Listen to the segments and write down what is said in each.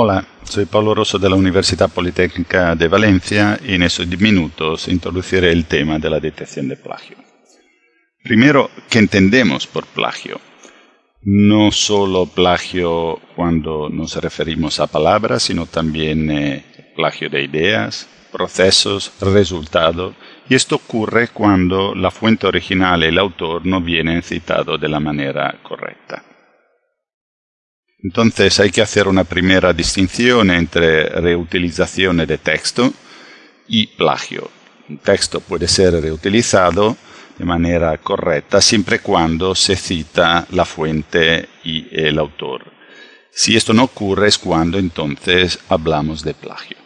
Hola, soy Pablo Rosso de la Universidad Politécnica de Valencia y en estos minutos introduciré el tema de la detección de plagio. Primero, ¿qué entendemos por plagio? No solo plagio cuando nos referimos a palabras, sino también eh, plagio de ideas, procesos, resultados, y esto ocurre cuando la fuente original y el autor no vienen citados de la manera correcta. Entonces hay que hacer una primera distinción entre reutilización de texto y plagio. Un texto puede ser reutilizado de manera correcta siempre y cuando se cita la fuente y el autor. Si esto no ocurre es cuando entonces hablamos de plagio.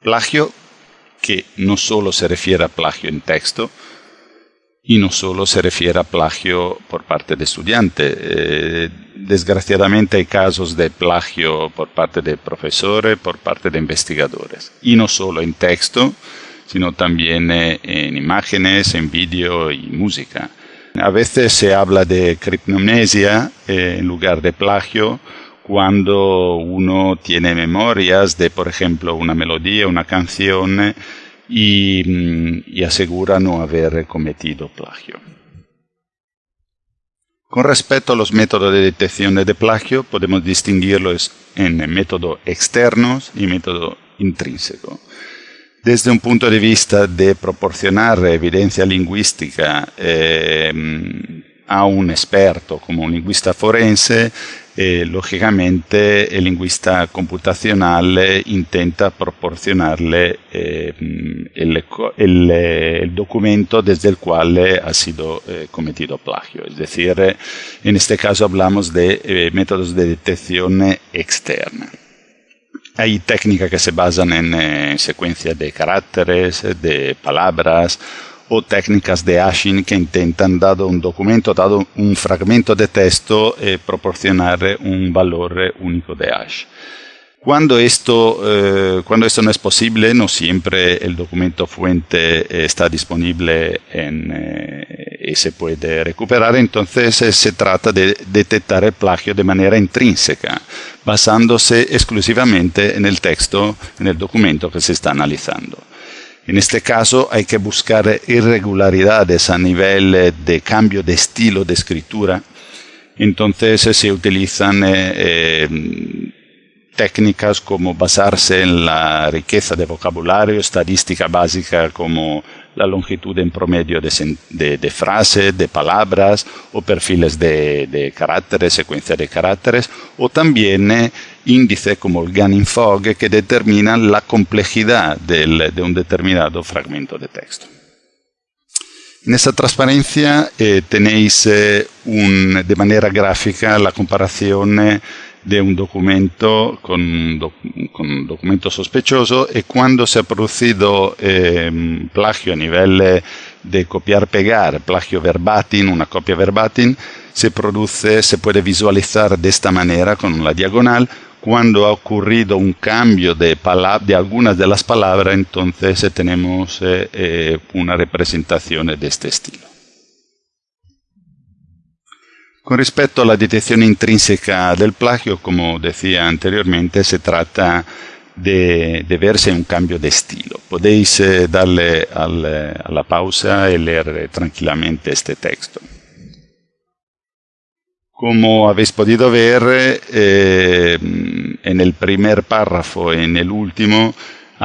Plagio que no solo se refiere a plagio en texto, y no solo se refiere a plagio por parte de estudiantes. Eh, desgraciadamente hay casos de plagio por parte de profesores, por parte de investigadores. Y no solo en texto, sino también eh, en imágenes, en vídeo y música. A veces se habla de criptomnesia eh, en lugar de plagio cuando uno tiene memorias de, por ejemplo, una melodía, una canción y, asegura no haber cometido plagio. Con respecto a los métodos de detección de plagio, podemos distinguirlos en método externos y método intrínseco. Desde un punto de vista de proporcionar evidencia lingüística eh, a un experto como un lingüista forense, eh, lógicamente el lingüista computacional eh, intenta proporcionarle eh, el, documento desde el cual ha sido cometido plagio. Es decir, en este caso hablamos de métodos de detección externa. Hay técnicas que se basan en secuencias de caracteres, de palabras, o técnicas de hashing que intentan, dado un documento, dado un fragmento de texto, eh, proporcionar un valor único de hash. Cuando esto, eh, cuando esto no es posible, no siempre el documento fuente está disponible en, eh, y se puede recuperar, entonces se trata de detectar el plagio de manera intrínseca, basándose exclusivamente en el texto, en el documento que se está analizando. En este caso hay que buscar irregularidades a nivel eh, de cambio de estilo de escritura. Entonces se utilizan eh, eh, técnicas como basarse en la riqueza de vocabulario, estadística básica como la longitud en promedio de, frases, de palabras o perfiles de, caracteres, secuencia de caracteres, o también eh, índices como el Gunning Fog que determinan la complejidad de un determinado fragmento de texto. En esta transparencia eh, tenéis eh, de manera gráfica la comparación de un documento con, un documento sospechoso y cuando se ha producido em, plagio a nivel de copiar-pegar, plagio verbatim, una copia verbatim, se produce, se puede visualizar de esta manera con la diagonal cuando ha ocurrido un cambio de, de algunas de las palabras, entonces tenemos eh, eh, una representación de este estilo. Con respecto a la detección intrínseca del plagio, como decía anteriormente, se trata de, verse un cambio de estilo. Podéis eh, darle a la pausa y leer tranquilamente este texto. Como habéis podido ver, eh, en el primer párrafo en el último,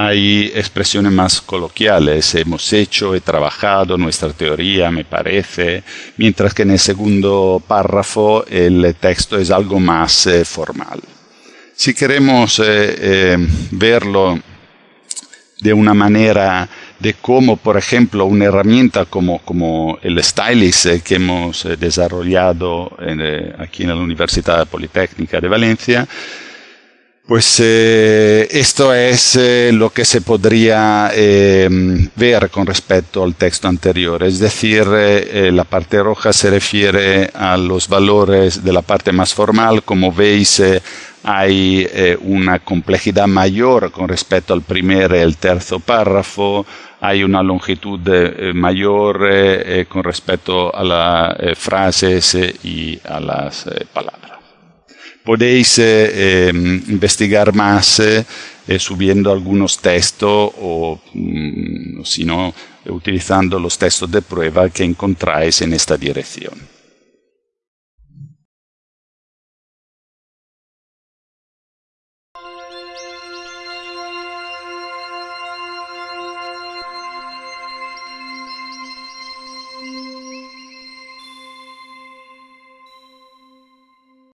hay expresiones más coloquiales, hemos hecho, he trabajado, nuestra teoría me parece, mientras que en el segundo párrafo el texto es algo más eh, formal. Si queremos eh, eh, verlo de una manera de cómo, por ejemplo, una herramienta como, como el Stylist que hemos desarrollado aquí en la Universidad Politécnica de Valencia, pues eh, esto es eh, lo que se podría eh, ver con respecto al texto anterior. Es decir, la parte roja se refiere a los valores de la parte más formal. Como veis, hay una complejidad mayor con respecto al primer y el tercer párrafo. Hay una longitud mayor con respecto a las frases y a las palabras. Podéis investigar más subiendo algunos textos o, mm, si no, utilizando los textos de prueba que encontráis en esta dirección.